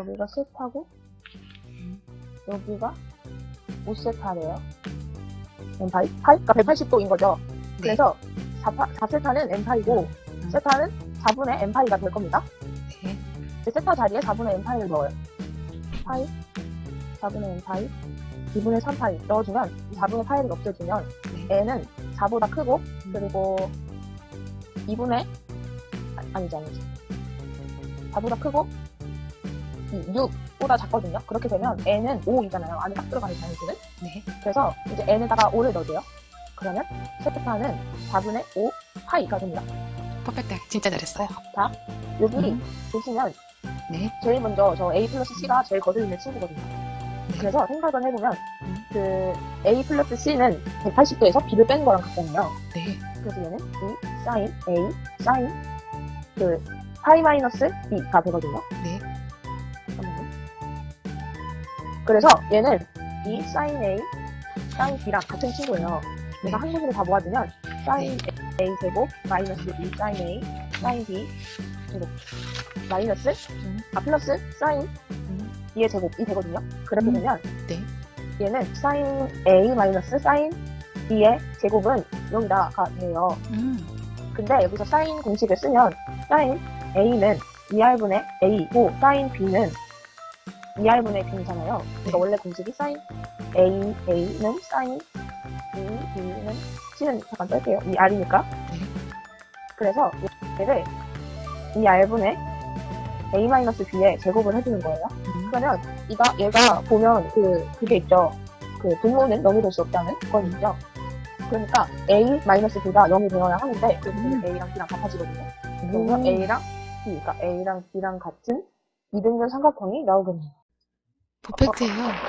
여기가 세타고 여기가 5세타래요. n파이? 파이가 180도인 거죠. 네. 그래서 4, 4세타는 n파이고 음. 세타는 4분의 n파이가 될 겁니다. 네. 이제 세타 자리에 4분의 n파이를 넣어요. 파이, 4분의 n파이, 2분의 3파이 넣어주면 4분의 파이를 없애주면 네. n은 4보다 크고 그리고 2분의 아, 아니지 아니지 4보다 크고 6보다 작거든요. 그렇게 되면 n은 5이잖아요. 안에 딱 들어가는 단수는. 네. 그래서 이제 n에다가 5를 넣어줘요. 그러면 세타는 4분의 5 파이가 됩니다. 퍼펙트. 진짜 잘했어요. 자, 여기 음. 보시면 네. 제일 먼저 저 A 플러스 C가 제일 거슬리는 친구거든요. 그래서 생각을 해보면 음. 그 A 플러스 C는 180도에서 B를 뺀 거랑 같잖아요. 네. 그래서 얘는 B 사인 A 사인 그 파이 마이너스 B가 되거든요. 네. 그래서 얘는 B 사인 A 사인 B랑 같은 친구예요. 그래서 네. 한국으로 다 모아주면 사인 A 제곱 마이너스 B 사인 A 사인 B 제곱 마이너스 음. 아 플러스 사인 음. B의 제곱 이 되거든요. 그렇게 음. 되면 네. 얘는 사인 A 마이너스 사인 B의 제곱은 0이다가 돼요. 음. 근데 여기서 사인 공식을 쓰면 사인 A는 2R분의 A고 사인 B는 2R분의 B잖아요. 그러니까 네. 원래 공식이 사인 A, A는 사인 B, B는 C는 잠깐 뺄게요. 2R이니까. 네. 그래서 얘를 2R분의 A-B의 제곱을 해주는 거예요. 음. 그러면 이가 얘가 보면 그 그게 있죠. 그 분모는 0이 될 수 없다는 건 있죠. 그러니까 A-B가 0이 되어야 하는데 되면 음. A랑 B랑 같아지거든요. 음. 그러면 A랑 B, 그러니까 A랑 B랑 같은 이등변 삼각형이 나오겠네요. 퍼펙트예요.